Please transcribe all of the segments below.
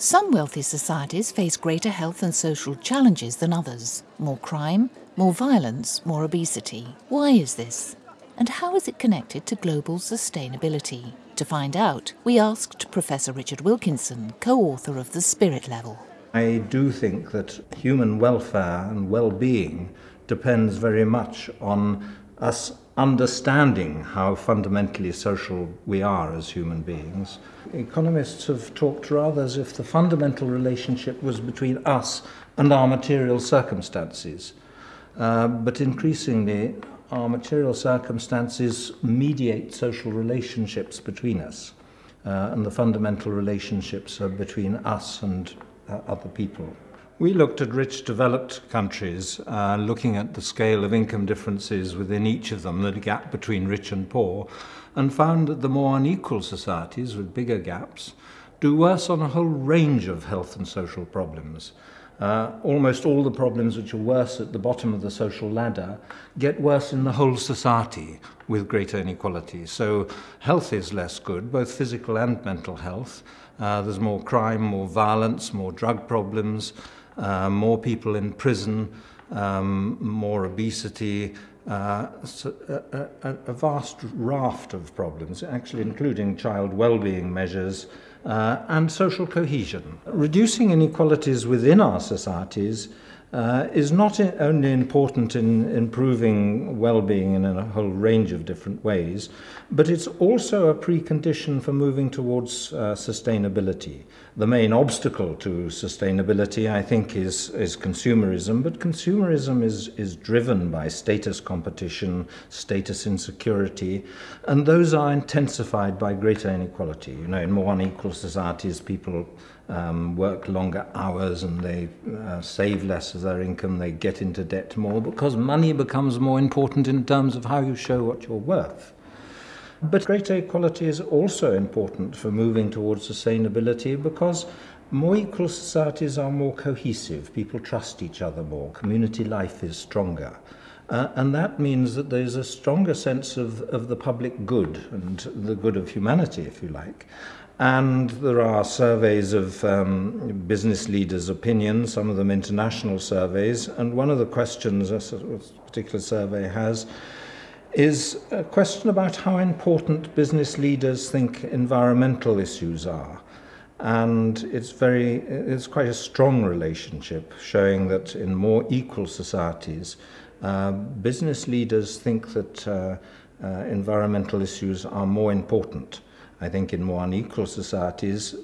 Some wealthy societies face greater health and social challenges than others. More crime, more violence, more obesity. Why is this? And how is it connected to global sustainability? To find out, we asked Professor Richard Wilkinson, co-author of The Spirit Level. I do think that human welfare and well-being depends very much on us understanding how fundamentally social we are as human beings. Economists have talked rather as if the fundamental relationship was between us and our material circumstances. Uh, but increasingly, our material circumstances mediate social relationships between us. Uh, and the fundamental relationships are between us and uh, other people. We looked at rich developed countries, uh, looking at the scale of income differences within each of them, the gap between rich and poor, and found that the more unequal societies with bigger gaps do worse on a whole range of health and social problems. Uh, almost all the problems which are worse at the bottom of the social ladder get worse in the whole society with greater inequality. So health is less good, both physical and mental health. Uh, there's more crime, more violence, more drug problems, uh, more people in prison, um, more obesity, uh, so a, a, a vast raft of problems, actually including child well-being measures uh, and social cohesion. Reducing inequalities within our societies uh, is not only important in improving well-being in a whole range of different ways, but it's also a precondition for moving towards uh, sustainability. The main obstacle to sustainability, I think, is, is consumerism, but consumerism is, is driven by status competition, status insecurity, and those are intensified by greater inequality. You know, in more unequal societies, people um, work longer hours and they uh, save less as their income, they get into debt more because money becomes more important in terms of how you show what you're worth. But greater equality is also important for moving towards sustainability because more equal societies are more cohesive, people trust each other more, community life is stronger. Uh, and that means that there's a stronger sense of, of the public good and the good of humanity, if you like. And there are surveys of um, business leaders' opinions, some of them international surveys. And one of the questions a particular survey has is a question about how important business leaders think environmental issues are. And it's very, it's quite a strong relationship, showing that in more equal societies, uh, business leaders think that uh, uh, environmental issues are more important. I think in more unequal societies,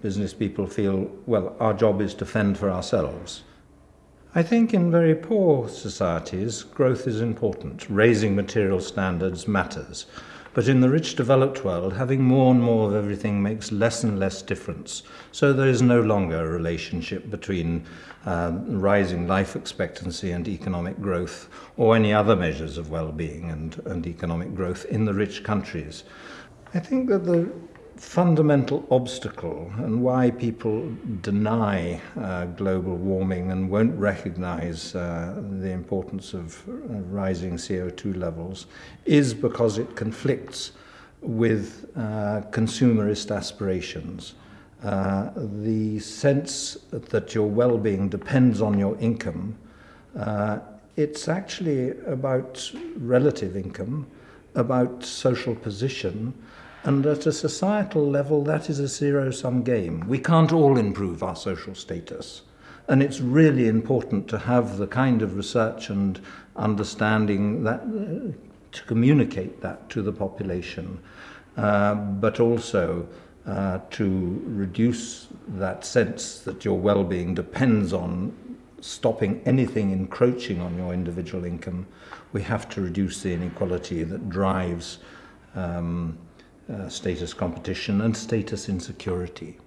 business people feel, well, our job is to fend for ourselves. I think in very poor societies, growth is important. Raising material standards matters. But in the rich developed world, having more and more of everything makes less and less difference. So there is no longer a relationship between um, rising life expectancy and economic growth or any other measures of well-being and, and economic growth in the rich countries. I think that the fundamental obstacle and why people deny uh, global warming and won't recognize uh, the importance of uh, rising CO2 levels is because it conflicts with uh, consumerist aspirations. Uh, the sense that your well-being depends on your income, uh, it's actually about relative income, about social position, and at a societal level, that is a zero-sum game. We can't all improve our social status. And it's really important to have the kind of research and understanding that uh, to communicate that to the population, uh, but also uh, to reduce that sense that your well-being depends on stopping anything encroaching on your individual income. We have to reduce the inequality that drives um, uh, status competition and status insecurity.